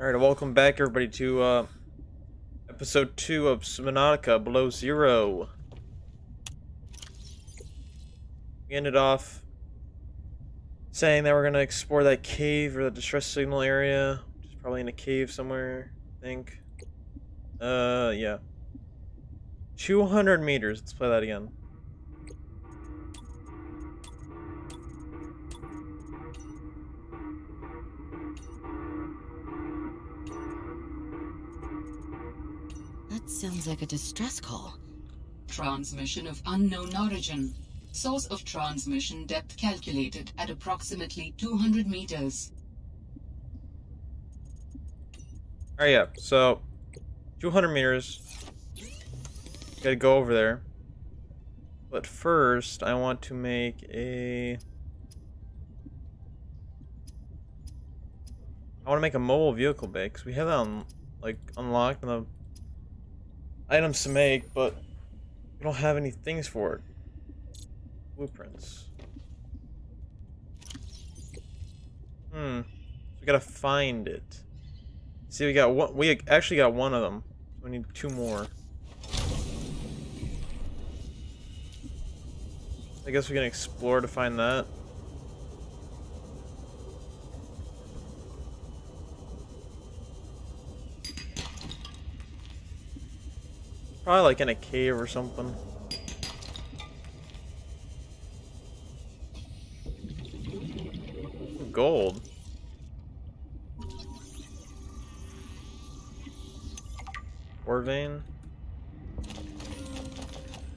Alright, welcome back everybody to uh, episode 2 of Subnautica Below Zero. We ended off saying that we're to explore that cave or the distress signal area, which is probably in a cave somewhere, I think. Uh, yeah. 200 meters, let's play that again. Sounds like a distress call. Transmission of unknown origin. Source of transmission depth calculated at approximately 200 meters. Alright, yeah, so 200 meters. Gotta go over there. But first, I want to make a... I want to make a mobile vehicle bay, because we have that on, like, unlocked in the items to make, but we don't have any things for it. Blueprints. Hmm. We gotta find it. See, we got one. We actually got one of them. We need two more. I guess we can explore to find that. Probably like in a cave or something. Gold. Ore vein.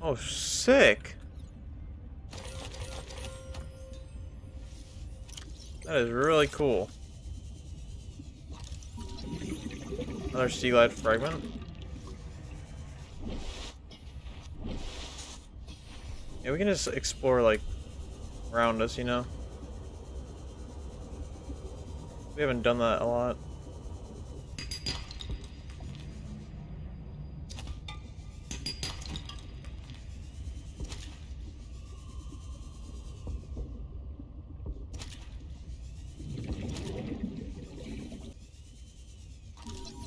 Oh, sick. That is really cool. Another sea Seaglide fragment. Yeah, we can just explore, like, around us, you know? We haven't done that a lot.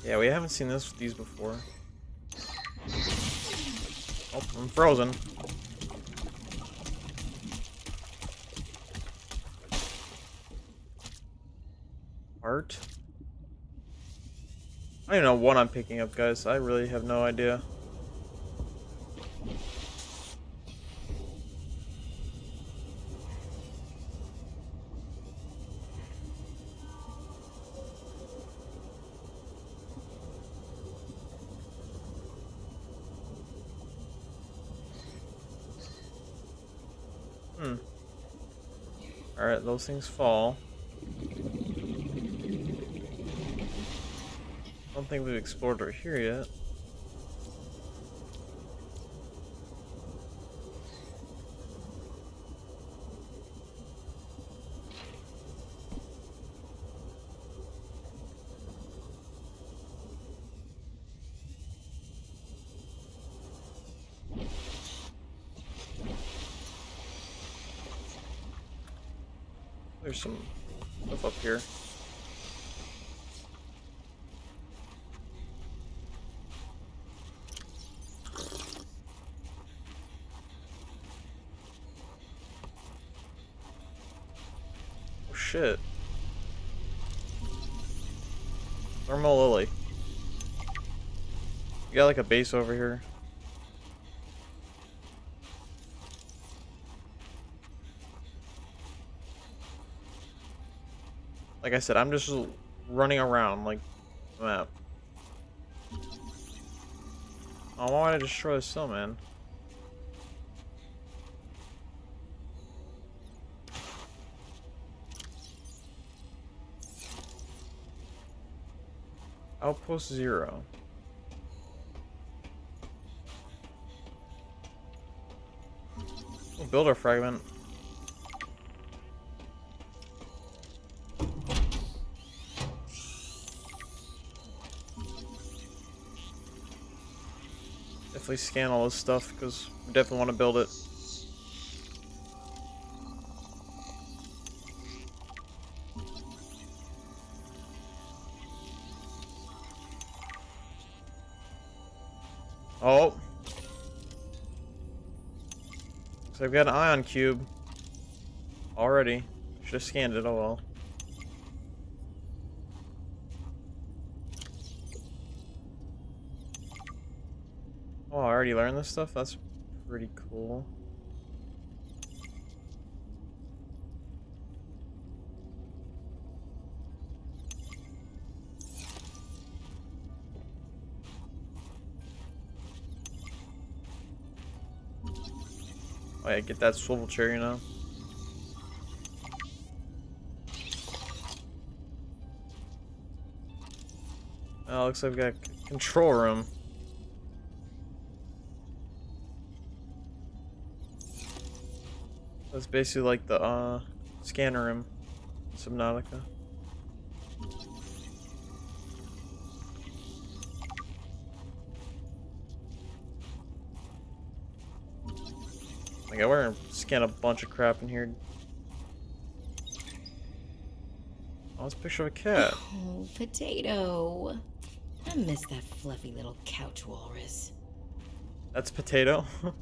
Yeah, we haven't seen this with these before. Oh, I'm frozen. Art? I don't know what I'm picking up, guys. I really have no idea. Hmm. Alright, those things fall. Don't think we've explored right here yet. There's some stuff up here. Oh shit. Thermal lily. You got like a base over here. Like I said, I'm just running around like the map. Oh, why would destroy the cell, man? Outpost zero. Build our fragment. Definitely scan all this stuff because we definitely want to build it. So I've got an ion cube. Already. Should have scanned it, oh well. Oh, I already learned this stuff? That's pretty cool. Oh yeah, get that swivel chair, you know? Oh, looks like we've got control room. That's basically like the uh, scanner room, Subnautica. Like, we're gonna scan a bunch of crap in here. Oh, it's a picture of a cat. Oh, potato. I miss that fluffy little couch walrus. That's potato.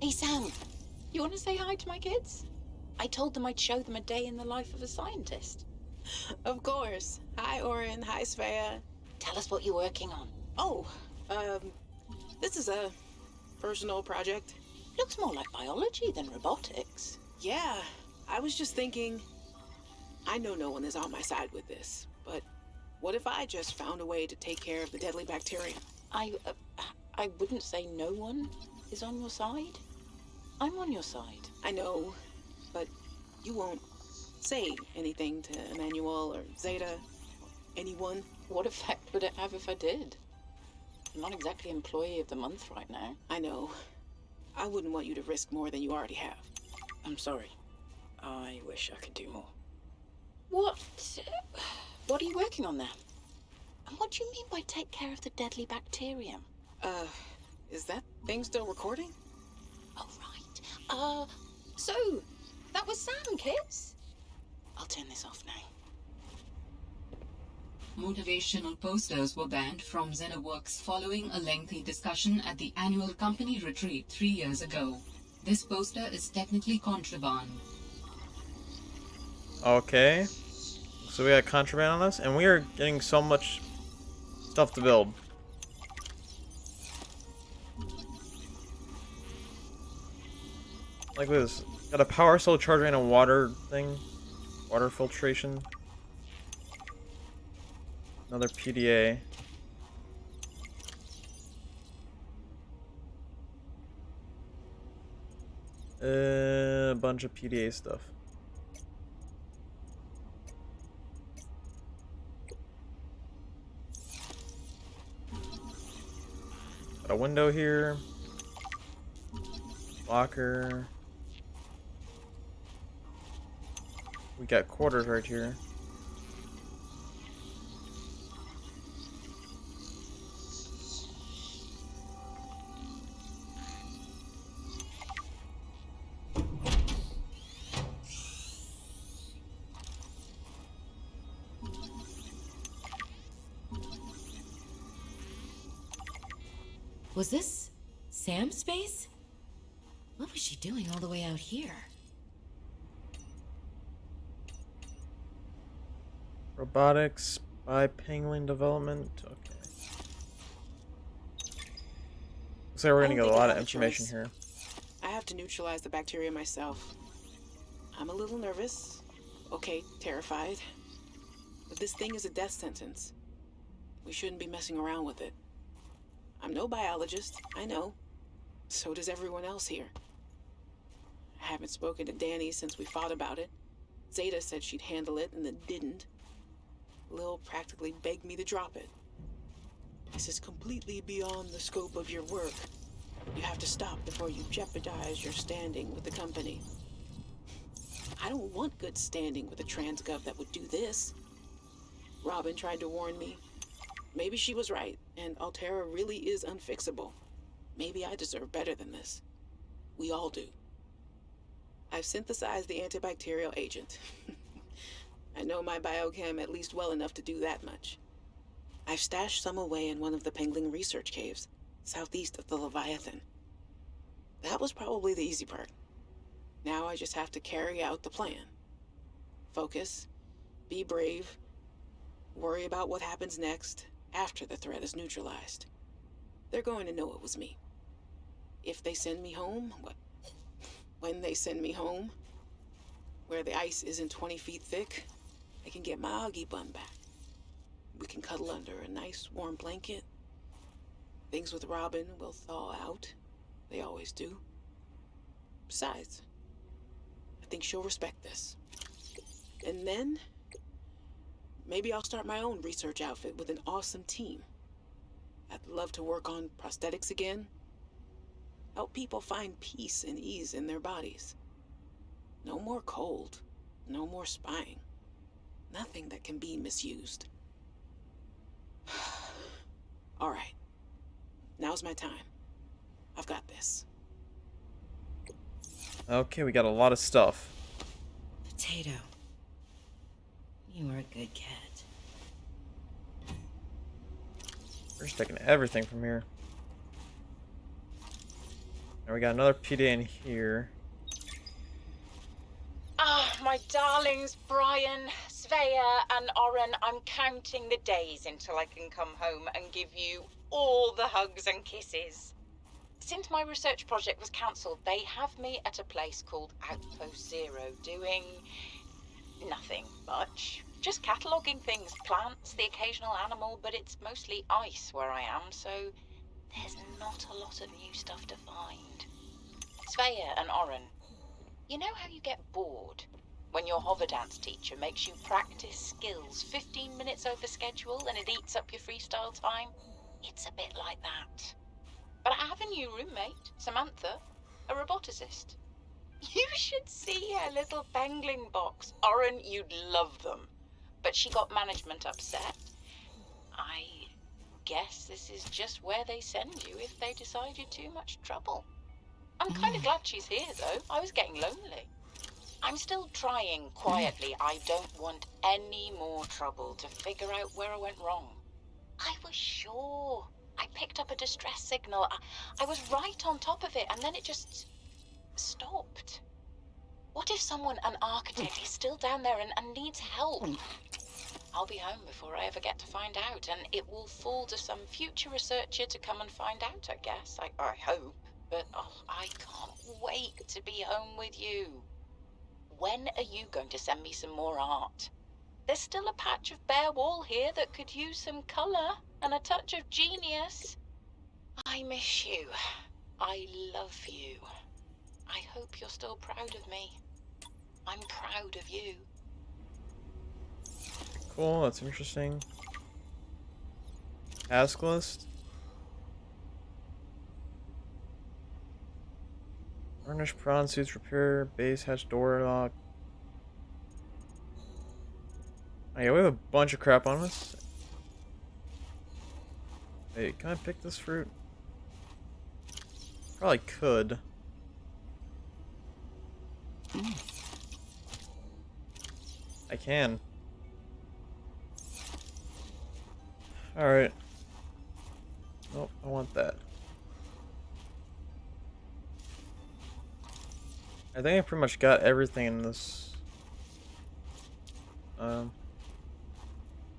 Hey Sam, you want to say hi to my kids? I told them I'd show them a day in the life of a scientist. Of course. Hi, Oren. Hi, Svea. Tell us what you're working on. Oh, um, this is a personal project. Looks more like biology than robotics. Yeah, I was just thinking. I know no one is on my side with this, but what if I just found a way to take care of the deadly bacteria? I, uh, I wouldn't say no one is on your side. I'm on your side. I know, but you won't say anything to Emmanuel or Zeta, anyone. What effect would it have if I did? I'm not exactly employee of the month right now. I know. I wouldn't want you to risk more than you already have. I'm sorry. I wish I could do more. What? What are you working on there? And what do you mean by take care of the deadly bacterium? Uh, is that thing still recording? Oh, right. Uh, so, that was Sam, kids? I'll turn this off now. Motivational posters were banned from ZenaWorks following a lengthy discussion at the annual company retreat three years ago. This poster is technically contraband. Okay. So we got contraband on us, and we are getting so much stuff to build. Like this. Got a power cell charger and a water thing. Water filtration. Another PDA. Uh, a bunch of PDA stuff. Got a window here. Locker. We got quarters right here. Was this Sam's space? What was she doing all the way out here? Robotics by Penguin Development. Okay. Looks like we're gonna get a lot of information choice. here. I have to neutralize the bacteria myself. I'm a little nervous. Okay, terrified. But this thing is a death sentence. We shouldn't be messing around with it. I'm no biologist, I know. So does everyone else here. I haven't spoken to Danny since we fought about it. Zeta said she'd handle it and then didn't. Lil practically begged me to drop it. This is completely beyond the scope of your work. You have to stop before you jeopardize your standing with the company. I don't want good standing with a transgov that would do this. Robin tried to warn me. Maybe she was right, and Alterra really is unfixable. Maybe I deserve better than this. We all do. I've synthesized the antibacterial agent. I know my biochem at least well enough to do that much. I've stashed some away in one of the Pengling research caves, southeast of the Leviathan. That was probably the easy part. Now I just have to carry out the plan. Focus, be brave, worry about what happens next after the threat is neutralized. They're going to know it was me. If they send me home, what? When they send me home, where the ice isn't 20 feet thick, I can get my Augie bun back. We can cuddle under a nice warm blanket. Things with Robin will thaw out. They always do. Besides, I think she'll respect this. And then, maybe I'll start my own research outfit with an awesome team. I'd love to work on prosthetics again. Help people find peace and ease in their bodies. No more cold. No more spying. Nothing that can be misused. All right. Now's my time. I've got this. Okay, we got a lot of stuff. Potato. You are a good cat. We're just taking everything from here. And we got another PD in here. Ah, my darlings, Brian, Svea, and Oren, I'm counting the days until I can come home and give you all the hugs and kisses. Since my research project was cancelled, they have me at a place called Outpost Zero doing nothing much. Just cataloguing things, plants, the occasional animal, but it's mostly ice where I am, so there's not a lot of new stuff to find. Svea and Oren, you know how you get bored when your hover dance teacher makes you practice skills 15 minutes over schedule and it eats up your freestyle time? It's a bit like that. But I have a new roommate, Samantha, a roboticist. You should see her little Pengling box. Oren, you'd love them. But she got management upset. I guess this is just where they send you if they decide you're too much trouble. I'm kind of mm. glad she's here, though. I was getting lonely. I'm still trying quietly. I don't want any more trouble to figure out where I went wrong. I was sure. I picked up a distress signal. I, I was right on top of it, and then it just stopped. What if someone, an architect, is still down there and, and needs help? I'll be home before I ever get to find out, and it will fall to some future researcher to come and find out, I guess. I, I hope. But oh, I can't wait to be home with you. When are you going to send me some more art? There's still a patch of bare wall here that could use some colour and a touch of genius. I miss you. I love you. I hope you're still proud of me. I'm proud of you. Cool, that's interesting. Task list. Varnish prawn suits repair, base hatch door lock. Oh yeah, we have a bunch of crap on us. Hey, can I pick this fruit? Probably could. I can. Alright. Nope, I want that. I think I pretty much got everything in this um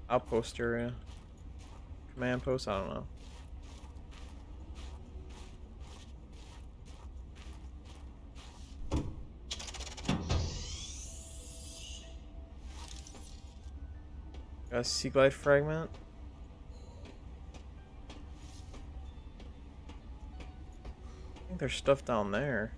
outpost area. Command post, I don't know. Got a Seaglide fragment. I think there's stuff down there.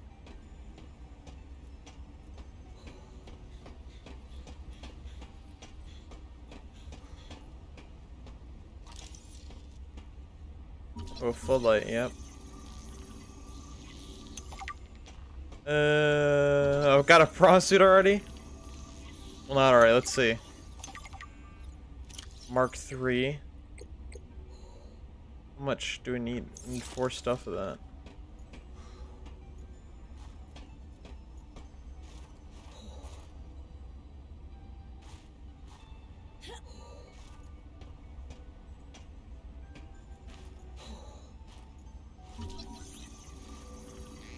Oh, light, yep. Uh, I've got a suit already? Well, not alright, let's see. Mark 3. How much do we need? We need four stuff of that.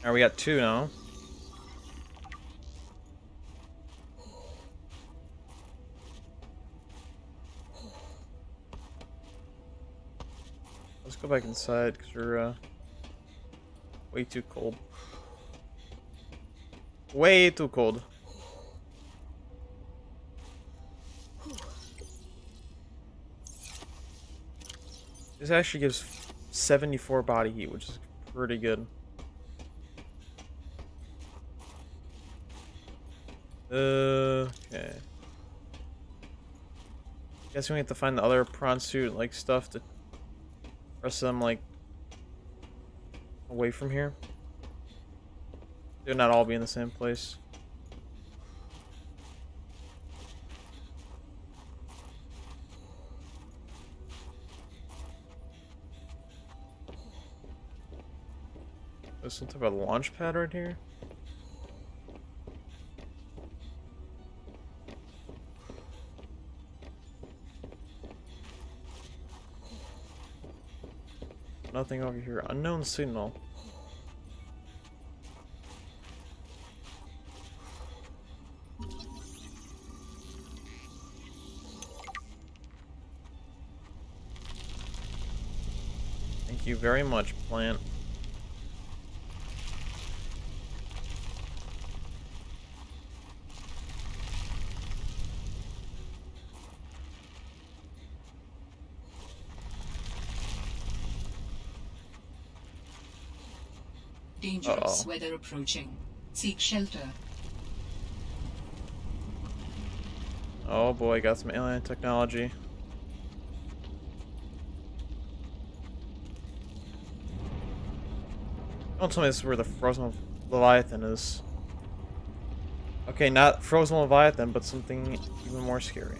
Alright, we got two now. Let's go back inside because we're uh, way too cold. Way too cold. This actually gives 74 body heat, which is pretty good. Uh, okay. Guess we have to find the other prawn suit like stuff to rest them like away from here. They'll not all be in the same place. There's some type of launch pad right here. Nothing over here. Unknown signal. Thank you very much, plant. Dangerous Uh-oh. weather approaching. Seek shelter. Oh boy, got some alien technology. Don't tell me this is where the frozen Leviathan is. Okay, not frozen Leviathan, but something even more scary.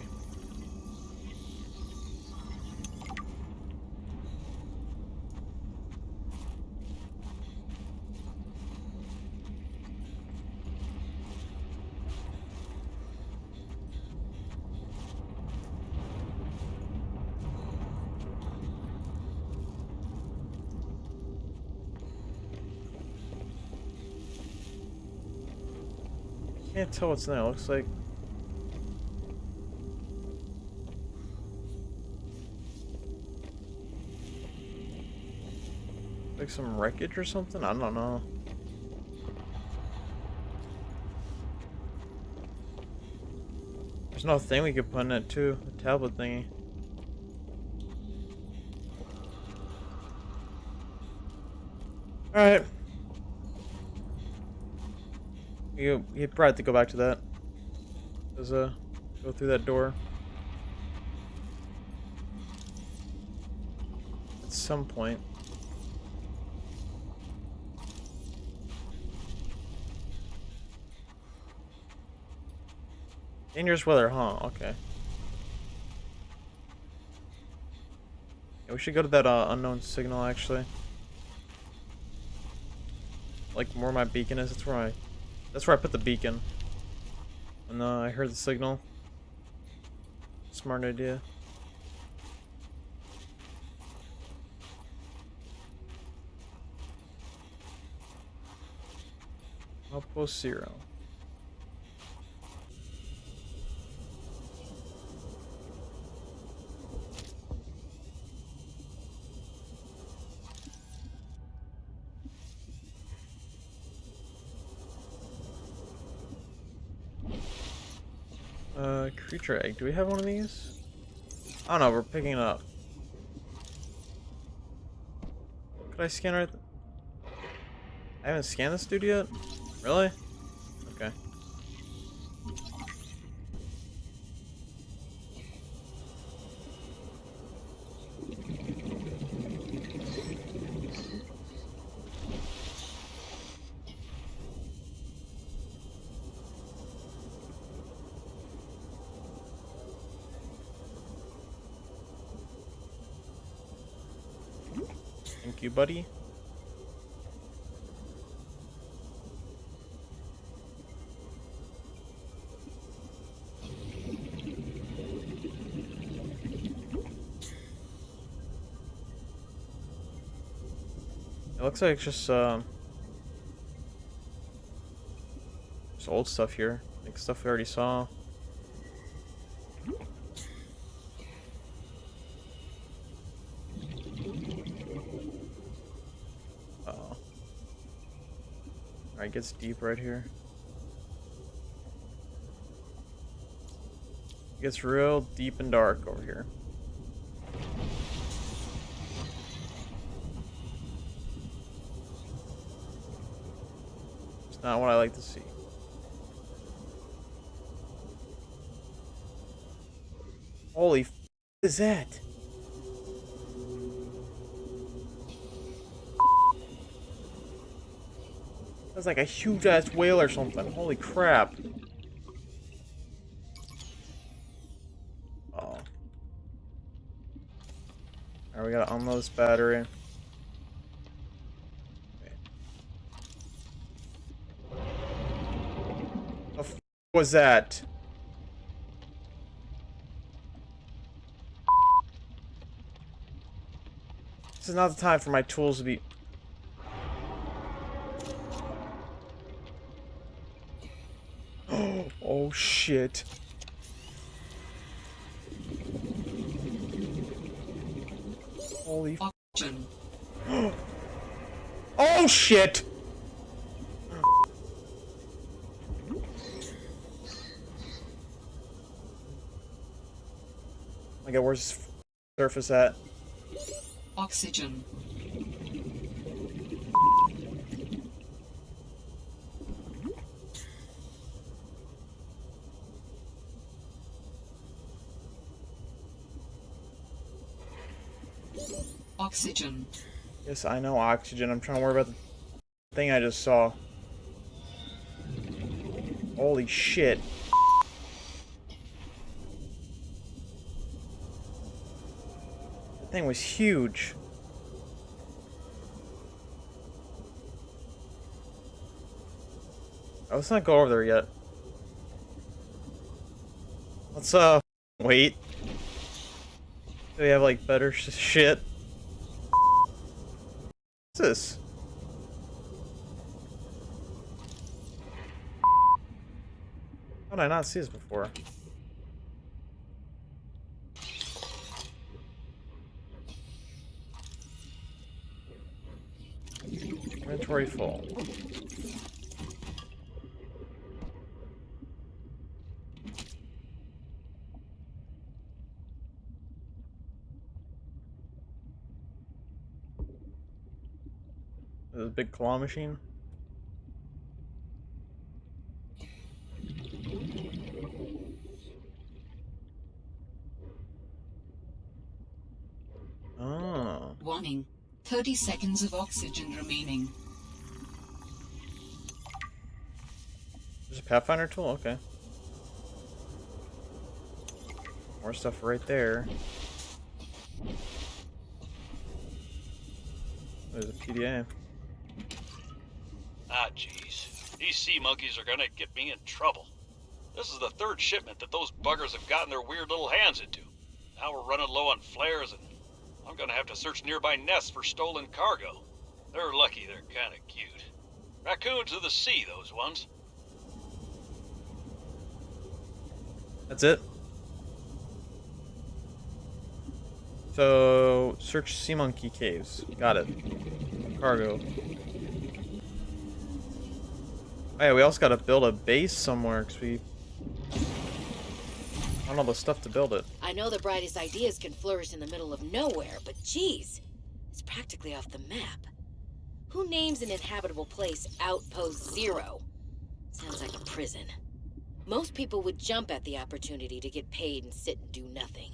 Tell what's in there. Looks like like some wreckage or something. I don't know. There's no thing we could put in it too. A tablet thingy. All right. You probably have to go back to that. There's uh go through that door. At some point. Dangerous weather, huh? Okay. Yeah, we should go to that uh, unknown signal actually. Like where my beacon is, that's where I that's where I put the beacon. And uh, I heard the signal. Smart idea. Outpost zero. Egg. Do we have one of these? I don't know. We're picking it up. Could I scan right? I haven't scanned this dude yet. Really? Okay. Thank you, buddy. It looks like it's just um There's old stuff here. Like stuff we already saw. Gets deep right here. It gets real deep and dark over here. It's not what I like to see. Holy f is that? That's like a huge ass whale or something. Holy crap. Oh. Alright, we gotta unload this battery. Okay. The was that? This is not the time for my tools to be... oh, shit. Holy... f- Oh, shit! Okay, where's surface at? Oxygen. Oxygen. Yes, I know oxygen. I'm trying to worry about the thing I just saw. Holy shit. That thing was huge. Oh, let's not go over there yet. Let's, uh, wait. Do we have, like, better sh shit? This? How did I not see this before? Inventory full. Big claw machine. Oh. Warning. 30 seconds of oxygen remaining. There's a Pathfinder tool? Okay. More stuff right there. There's a PDA. Ah, jeez. These sea monkeys are gonna get me in trouble. This is the third shipment that those buggers have gotten their weird little hands into. Now we're running low on flares, and I'm gonna have to search nearby nests for stolen cargo. They're lucky they're kinda cute. Raccoons of the sea, those ones. That's it. So, search Sea Monkey Caves. Got it. Cargo. Oh yeah, we also gotta build a base somewhere, because we... I don't know the stuff to build it. I know the brightest ideas can flourish in the middle of nowhere, but geez, it's practically off the map. Who names an inhabitable place Outpost Zero? Sounds like a prison. Most people would jump at the opportunity to get paid and sit and do nothing.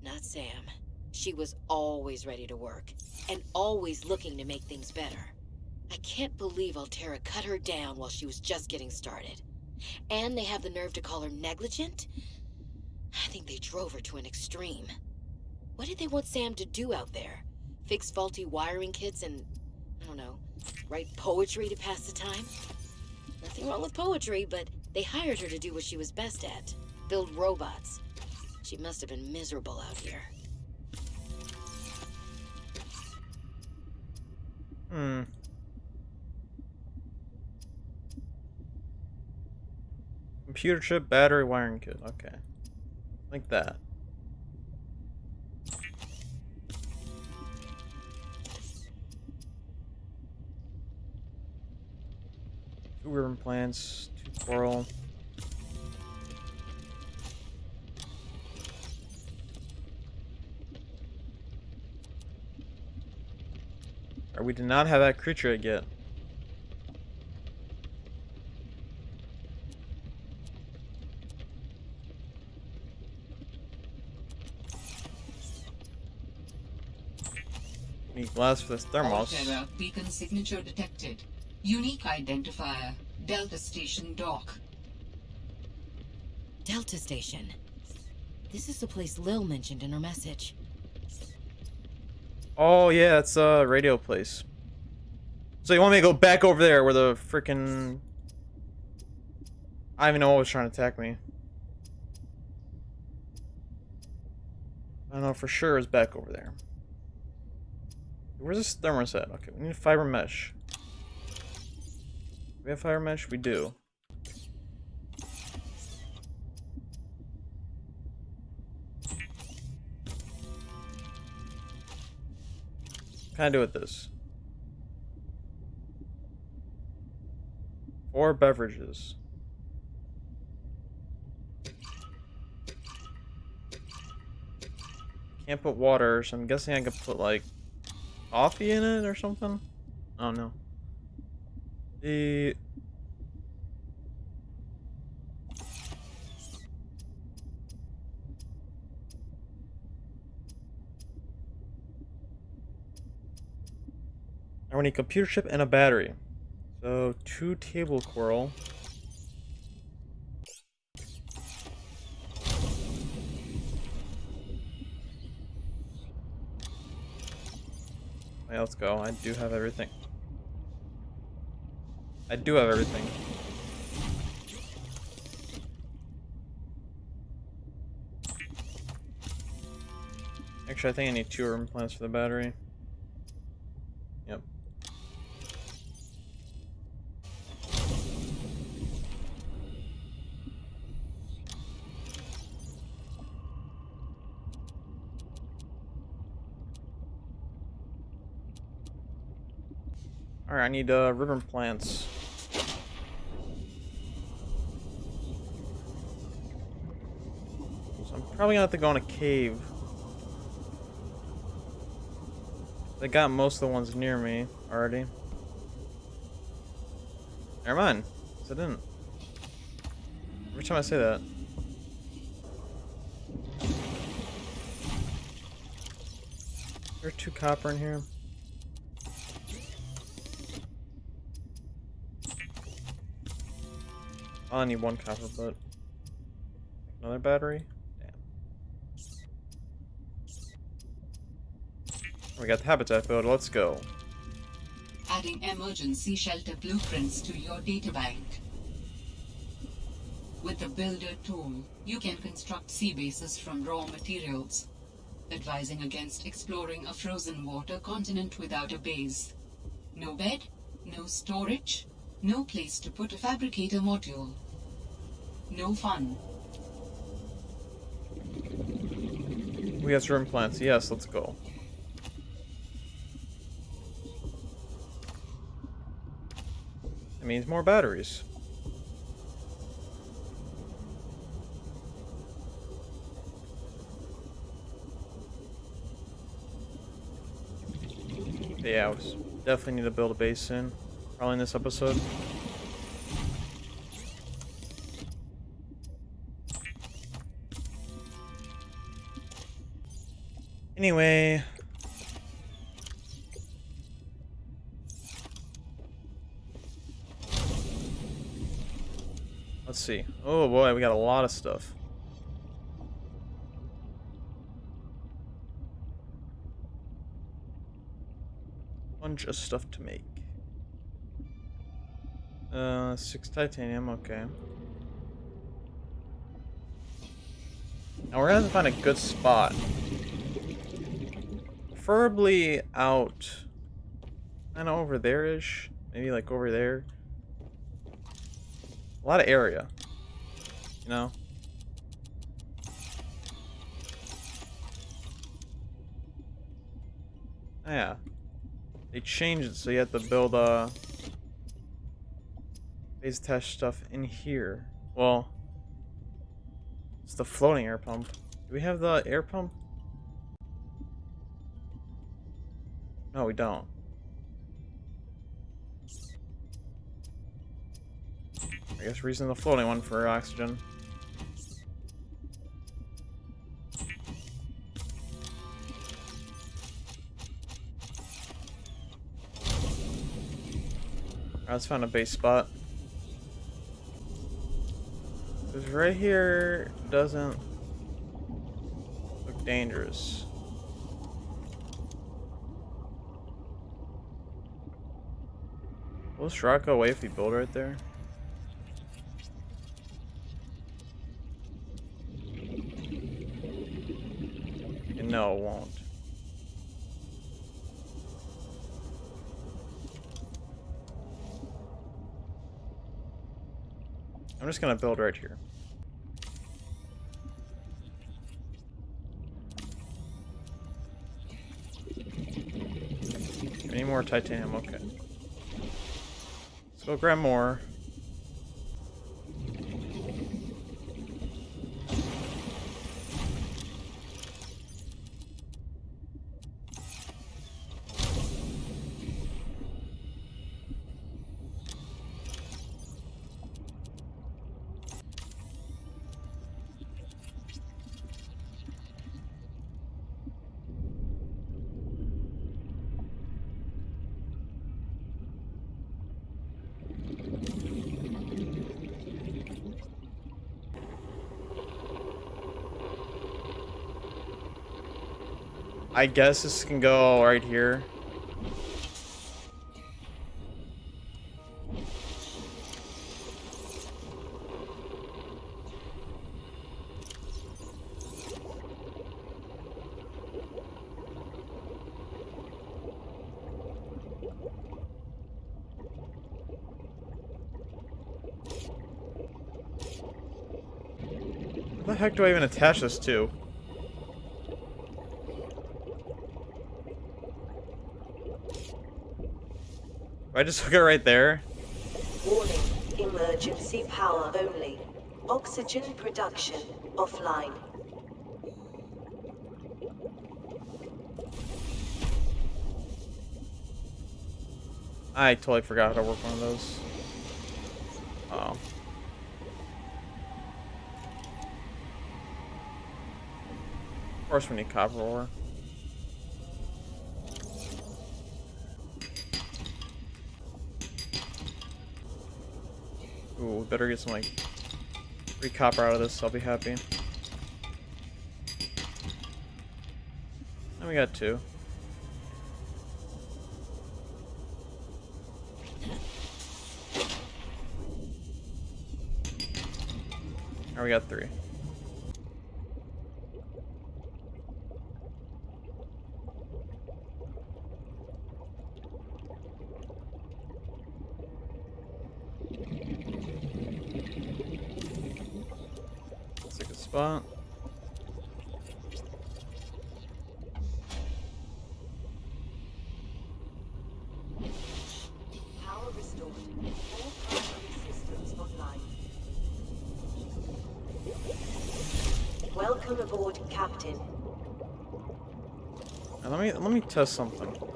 Not Sam. She was always ready to work, and always looking to make things better. I can't believe Alterra cut her down while she was just getting started. And they have the nerve to call her negligent? I think they drove her to an extreme. What did they want Sam to do out there? Fix faulty wiring kits and, I don't know, write poetry to pass the time? Nothing wrong with poetry, but they hired her to do what she was best at build robots. She must have been miserable out here. Hmm. Computer chip, battery, wiring kit. Okay. Like that. Two ribbon plants, two coral. Or we did not have that creature yet. Need glass for this thermos. Alterra beacon signature detected. Unique identifier. Delta Station dock. Delta Station. This is the place Lil mentioned in her message. Oh yeah, it's a radio place. So you want me to go back over there where the freaking I don't even know what was trying to attack me. I don't know for sure it's back over there. Where's this thermoset? Okay, we need fiber mesh. We have fiber mesh? We do. Can I do with this? Four beverages. Can't put water, so I'm guessing I could put like coffee in it or something. Oh no. The I want a computer chip and a battery. So two table coral. Okay, let's go. I do have everything. I do have everything. Actually, I think I need two ribbon plants for the battery. Alright, I need uh, ribbon plants. So I'm probably gonna have to go in a cave. They got most of the ones near me already. Never mind. So I didn't. Every time I say that. There's two copper in here. Oh, I only need one copper, but another battery. Damn. We got the habitat build. Let's go. Adding emergency shelter blueprints to your databank. With the Builder tool, you can construct sea bases from raw materials, advising against exploring a frozen water continent without a base. No bed, no storage, no place to put a fabricator module. No fun. We have room plants. Yes, let's go. It means more batteries. Yeah, I was definitely need to build a base soon. Probably in this episode. Anyway. Let's see. Oh boy, we got a lot of stuff. Bunch of stuff to make. Uh, six titanium, okay. Now we're gonna have to find a good spot. Preferably out, kind of over there-ish. Maybe like over there. A lot of area. You know? Oh, yeah. They changed it so you have to build uh phase test stuff in here. Well, it's the floating air pump. Do we have the air pump? No, we don't. I guess we're using the floating one for oxygen. Let's find a base spot. Because right here doesn't look dangerous. Will this rock go away if we build right there? No, it won't. I'm just gonna build right here. Any more titanium? Okay. Let's go grab more. I guess this can go right here. What the heck do I even attach this to? I just hook it right there? Warning, emergency power only. Oxygen production offline. I totally forgot how to work one of those. Oh. Of course we need copper ore. Better get some like free copper out of this, I'll be happy. And we got two. Now we got three. Let's take a spot. Power restored. All primary systems online. Welcome aboard, Captain. Now let me let me test something.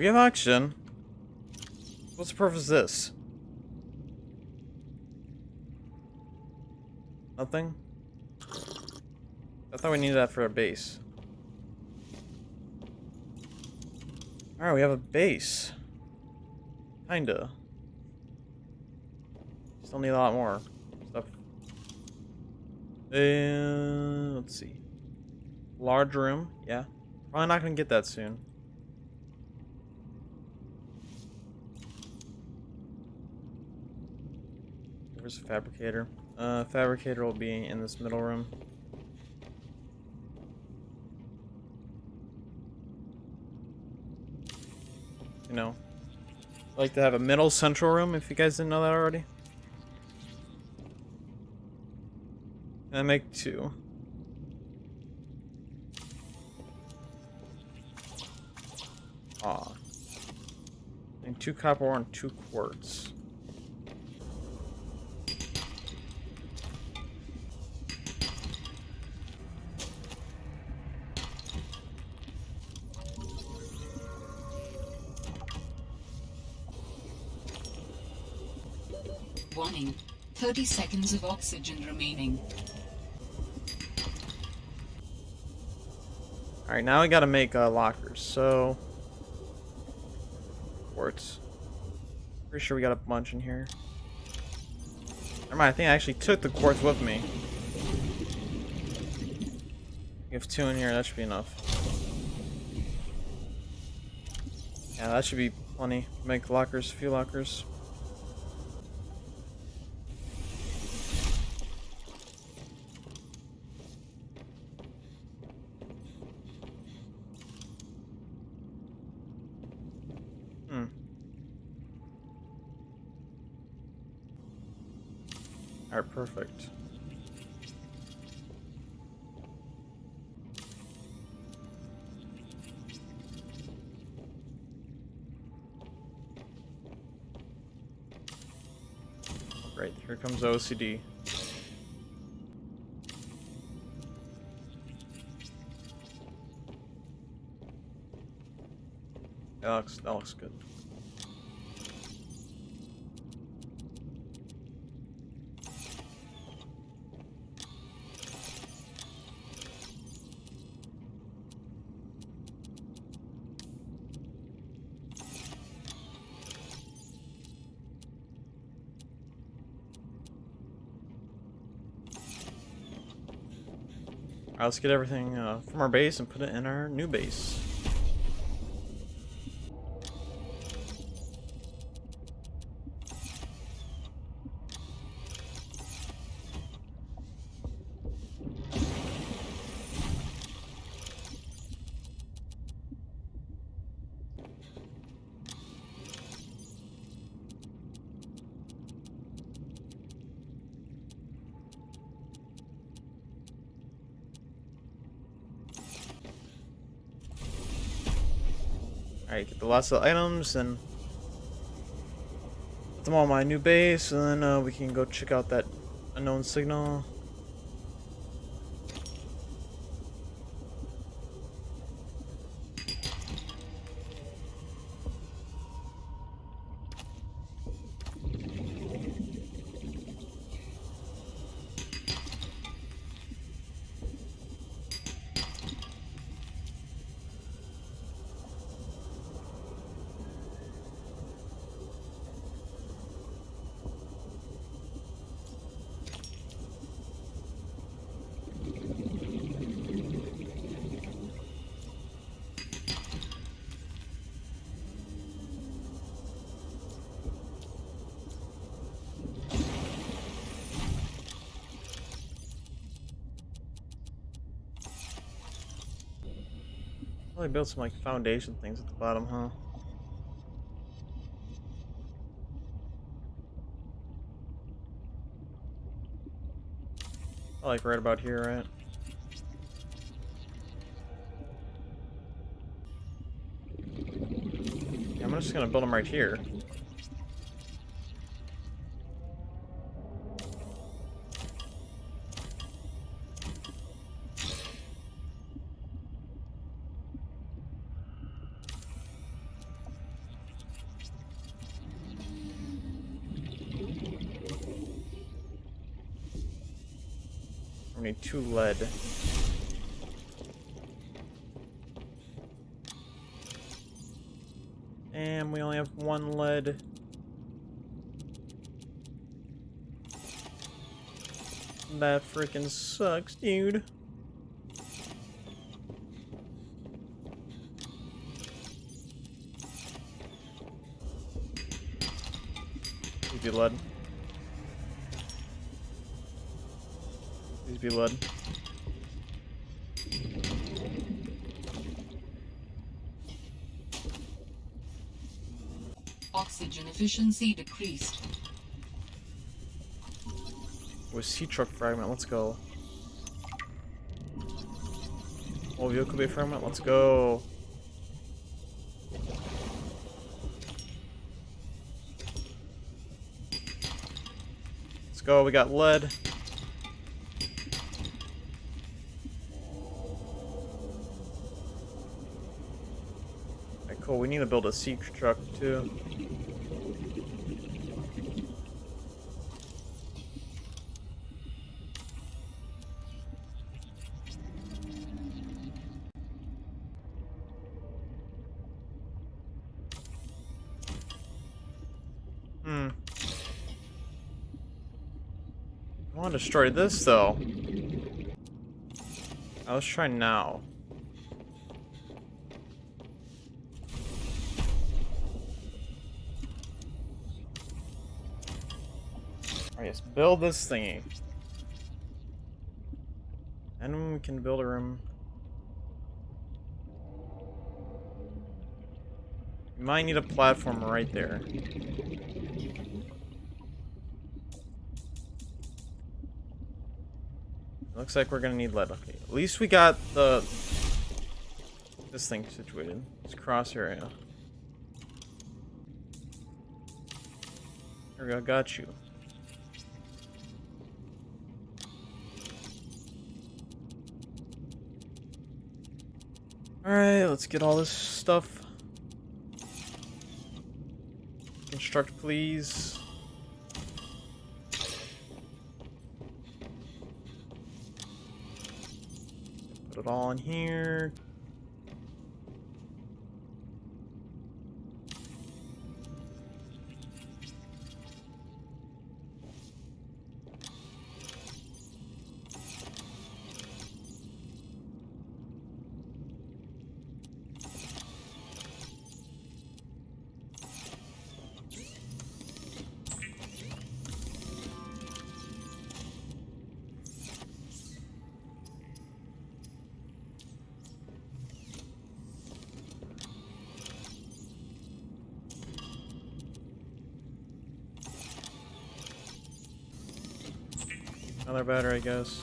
We have oxygen. What's the purpose of this? Nothing? I thought we needed that for a base. Alright, we have a base. Kinda. Still need a lot more stuff. Uh, let's see. Large room, yeah. Probably not gonna get that soon. Where's the fabricator? Uh, fabricator will be in this middle room. You know, like to have a middle central room if you guys didn't know that already. And I make two. Aw. And two copper and two quartz. Warning. 30 seconds of oxygen remaining. Alright, now we gotta make uh, lockers, so... Quartz. Pretty sure we got a bunch in here. Never mind, I think I actually took the quartz with me. We have two in here, that should be enough. Yeah, that should be plenty. Make lockers, a few lockers. Hmm. Alright, perfect. Great, here comes OCD. That looks, that looks good. Alright, let's get everything uh, from our base and put it in our new base. Lots of items and put them on my new base, and then uh, we can go check out that unknown signal. Build some like foundation things at the bottom, huh? I Like right about here, right? Yeah, I'm just gonna build them right here. That freaking sucks, dude. Give you lead. be lead. Oxygen efficiency decreased. With sea truck fragment, let's go. Oh, vehicle bay fragment, let's go. Let's go, we got lead. Alright, cool, we need to build a sea truck too. Want to destroy this though. Uh, let's try now. Alright, let's build this thingy. And we can build a room. We might need a platform right there. Looks like we're gonna need lead. Okay, at least we got the this thing situated. This cross area. There we go. Got you. All right, let's get all this stuff. Construct, please. In here. Another battery, I guess.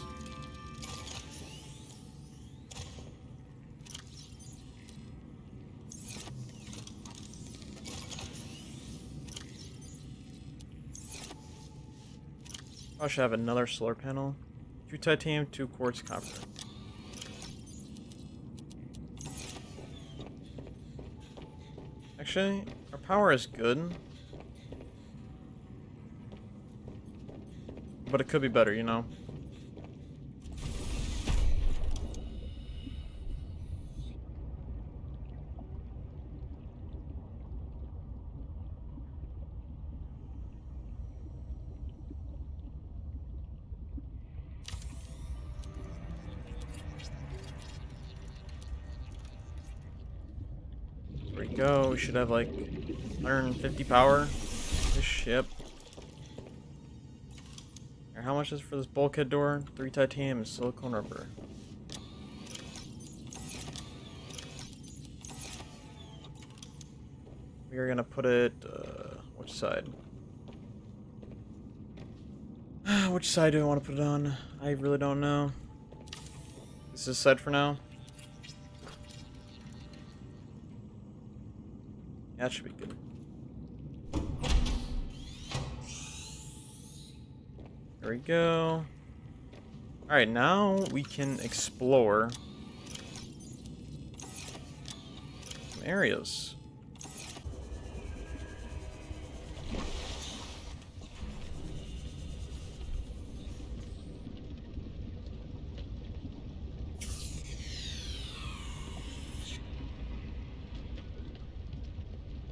I should have another solar panel. Two titanium, two quartz copper. Actually, our power is good. But it could be better, you know? There we go. We should have like 150 power. Ish, yep. How much is for this bulkhead door? Three titanium and silicone rubber. We are gonna put it, uh, which side? which side do I want to put it on? I really don't know. This is side for now. We go. Alright, now we can explore some areas.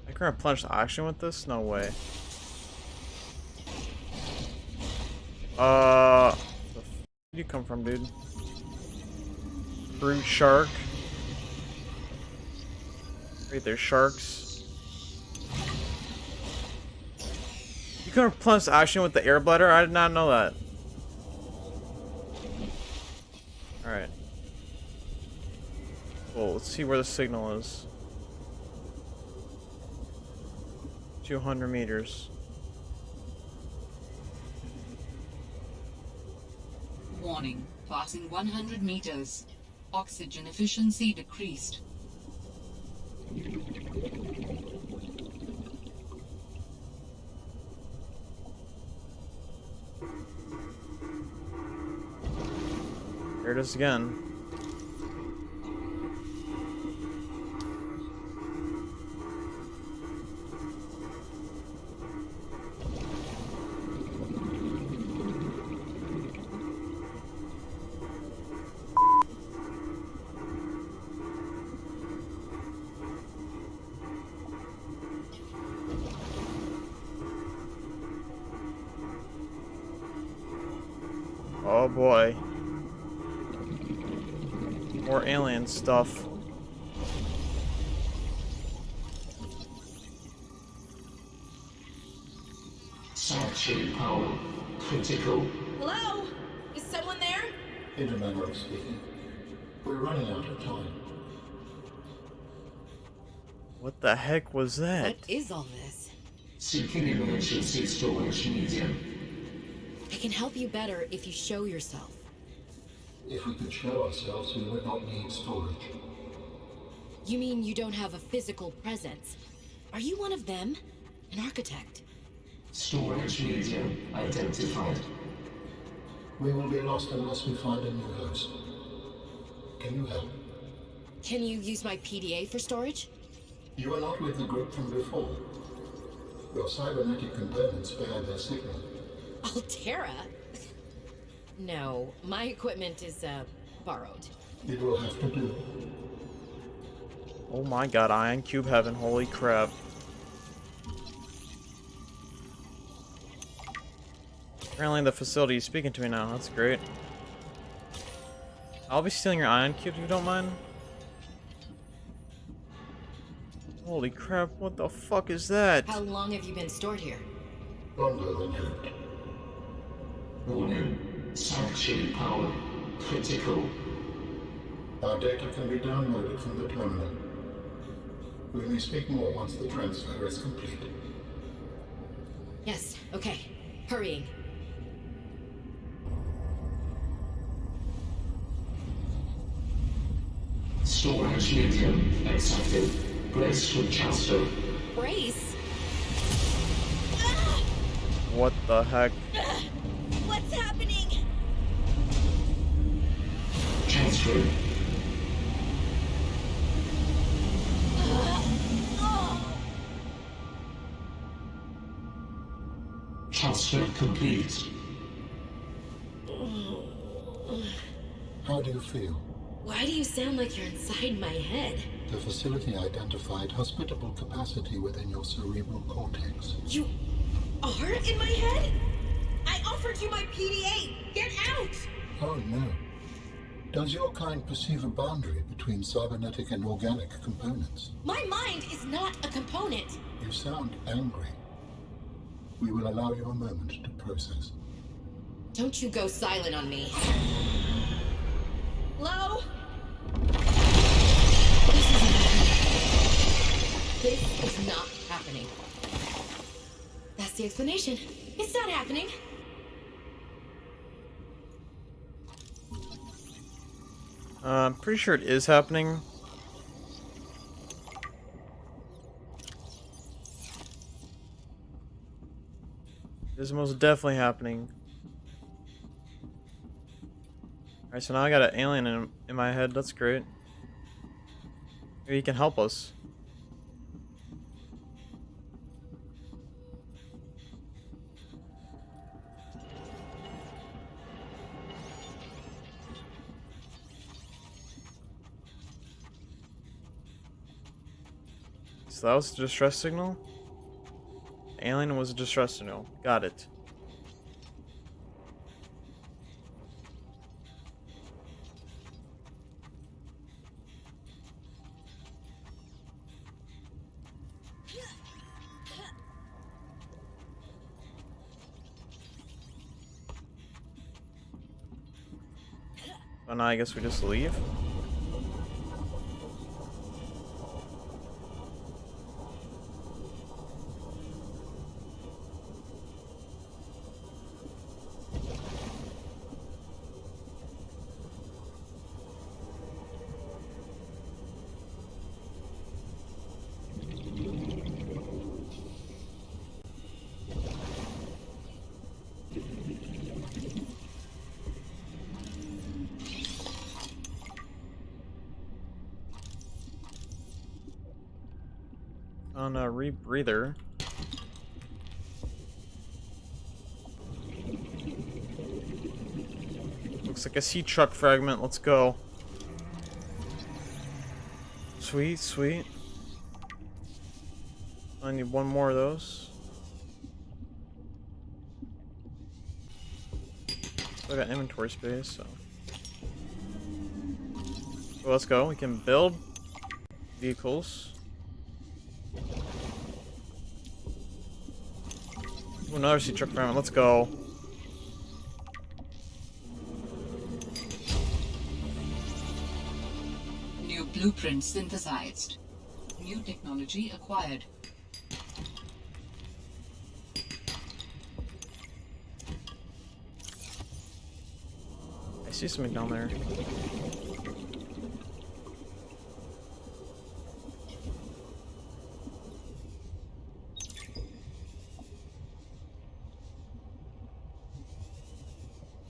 I can replenish the oxygen with this? No way. Uh, where'd you come from, dude? Brute shark. Wait, there's sharks. You can replenish action with the air bladder? I did not know that. Alright. Well, let's see where the signal is. 200 meters. Passing 100 meters. Oxygen efficiency decreased. There it is again. Stuff. Sanctuary power critical. Hello? Is someone there? Intermember speaking. We're running out of time. What the heck was that? What is all this? Seeking emergency storage medium. I can help you better if you show yourself. If we could show ourselves, we would not need storage. You mean you don't have a physical presence? Are you one of them? An architect? Storage medium identified. We will be lost unless we find a new host. Can you help? Can you use my PDA for storage? You are not with the group from before. Your cybernetic components bear their signal. Alterra? No, my equipment is, uh, borrowed. It will have to do. Oh my god, Ion Cube Heaven, holy crap. Apparently the facility is speaking to me now, that's great. I'll be stealing your Ion Cube if you don't mind. Holy crap, what the fuck is that? How long have you been stored here? Longer than hoped. Warning. Sanctuary power critical. Our data can be downloaded from the terminal. We may speak more once the transfer is complete. Yes, okay. Hurrying. Storage medium accepted. Brace for transfer. Brace? What the heck? What's happening? Transfer. Transfer complete. How do you feel? Why do you sound like you're inside my head? The facility identified hospitable capacity within your cerebral cortex. You are in my head? I offered you my PDA! Get out! Oh no. Does your kind perceive a boundary between cybernetic and organic components? My mind is not a component. You sound angry. We will allow you a moment to process. Don't you go silent on me. Hello? This isn't happening. This is not happening. That's the explanation. It's not happening. Uh, I'm pretty sure it is happening. It is most definitely happening. Alright, so now I got an alien in, in my head. That's great. Maybe he can help us. So that was a distress signal? Alien was a distress signal. Got it. Now I guess we just leave. On a rebreather. Looks like a sea truck fragment. Let's go. Sweet, sweet. I need one more of those. I got inventory space, so. so. Let's go. We can build vehicles. Another sea truck fragment. Let's go. New blueprint synthesized. New technology acquired. I see something down there.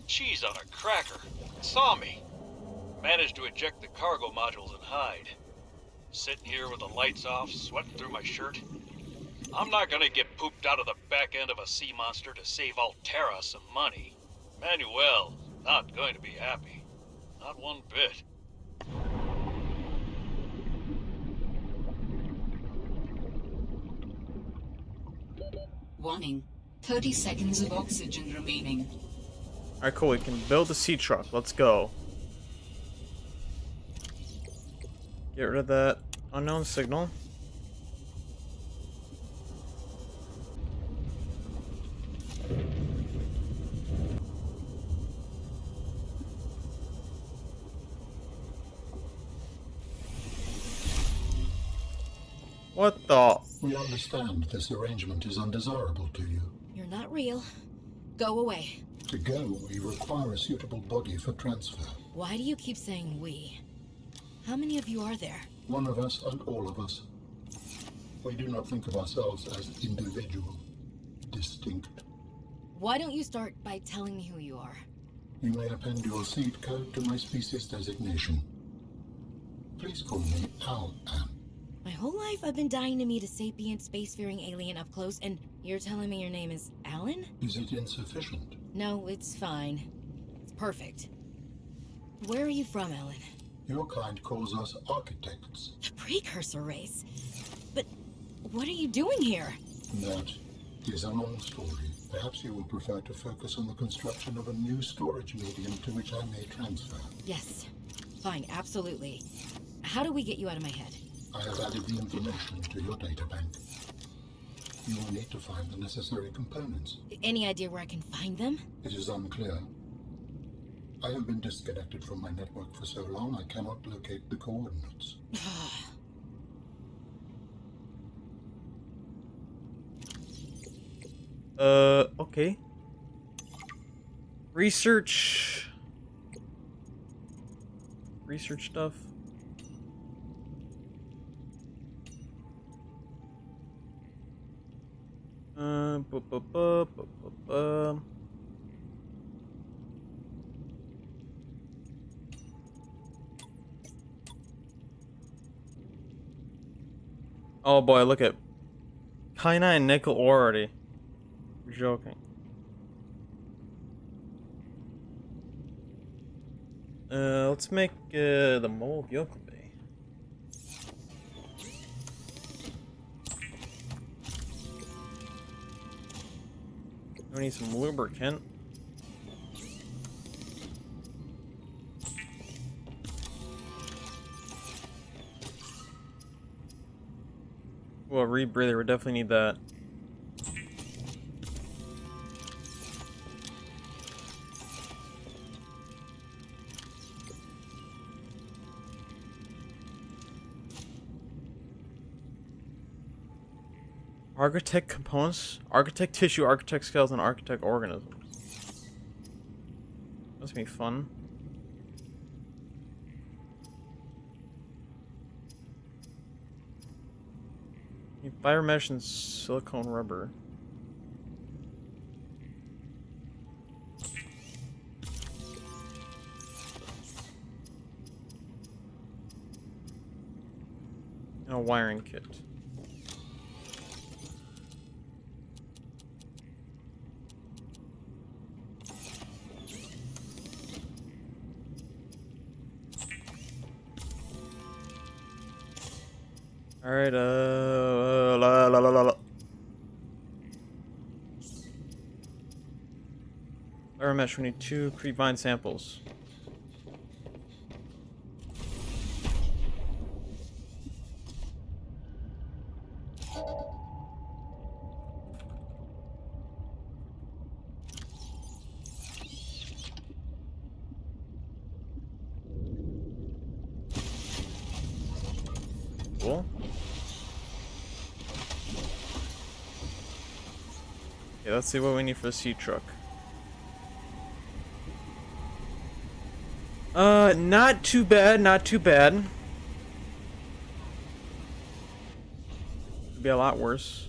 Cheese on a cracker. Saw me. Managed to eject the cargo modules and hide. Sitting here with the lights off, sweating through my shirt. I'm not gonna get pooped out of the back end of a sea monster to save Alterra some money. Manuel, not going to be happy. Not one bit. Warning. 30 seconds of oxygen remaining. Alright, cool. We can build a sea truck. Let's go. Get rid of that unknown signal. What the? We understand this arrangement is undesirable to you. You're not real. Go away. To go, we require a suitable body for transfer. Why do you keep saying we? How many of you are there? One of us and all of us. We do not think of ourselves as individual, distinct. Why don't you start by telling me who you are? You may append your seed code to my species designation. Please call me Al-An. My whole life I've been dying to meet a sapient spacefaring alien up close, and you're telling me your name is Alan? Is it insufficient? No, it's fine. It's perfect. Where are you from, Alan? Your kind calls us architects. The precursor race. But what are you doing here? That is a long story. Perhaps you would prefer to focus on the construction of a new storage medium to which I may transfer. Yes. Fine, absolutely. How do we get you out of my head? I have added the information to your data bank. You will need to find the necessary components. Any idea where I can find them? It is unclear. I have been disconnected from my network for so long I cannot locate the coordinates. Uh, okay. Research. Research stuff. Uh, bu bu bu. Oh boy, look at Kina and nickel already. You're joking. Uh, let's make uh, the mole Yoko Bay. We need some lubricant. Well, rebreather, we definitely need that. Architect components, architect tissue, architect skeleton, architect organisms. That's gonna be fun. Biomesh and silicone rubber. And a wiring kit. Alright, uh, la la la la la. Fiber mesh, we need two creepvine samples. Cool. Okay, let's see what we need for the seed truck. Uh, not too bad, not too bad. Could be a lot worse.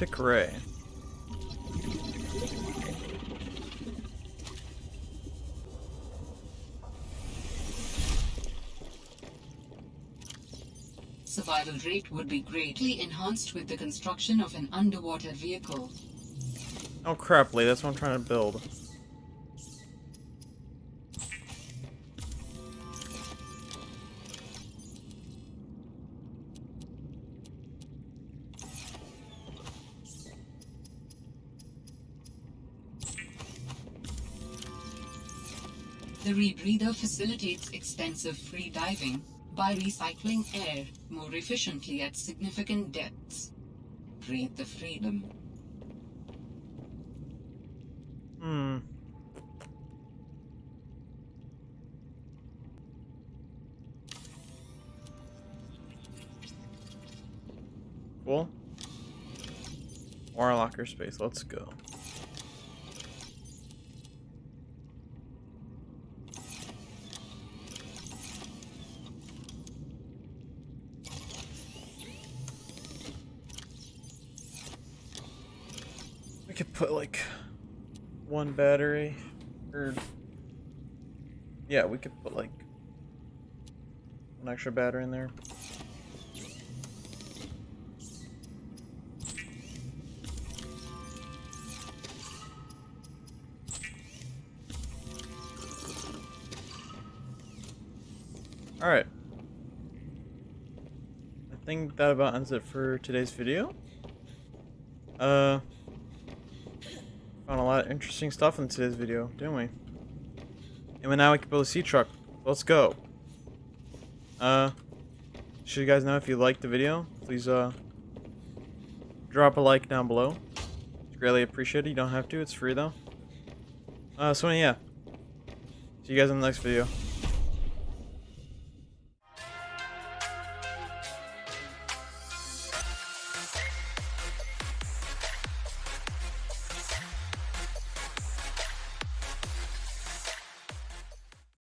Arctic Ray. Survival rate would be greatly enhanced with the construction of an underwater vehicle. Oh crap, Lee, that's what I'm trying to build. The rebreather facilitates extensive free diving by recycling air more efficiently at significant depths. Breathe the freedom. Hmm. Cool. Or locker space, let's go. One battery or yeah, we could put like an extra battery in there. Alright. I think that about ends it for today's video. Uh, found a lot of interesting stuff in today's video, didn't we? And now we can build a sea truck. Let's go. Uh, should you guys know if you liked the video, please uh, drop a like down below. It's greatly appreciated. You don't have to. It's free though. Uh, so yeah. See you guys in the next video.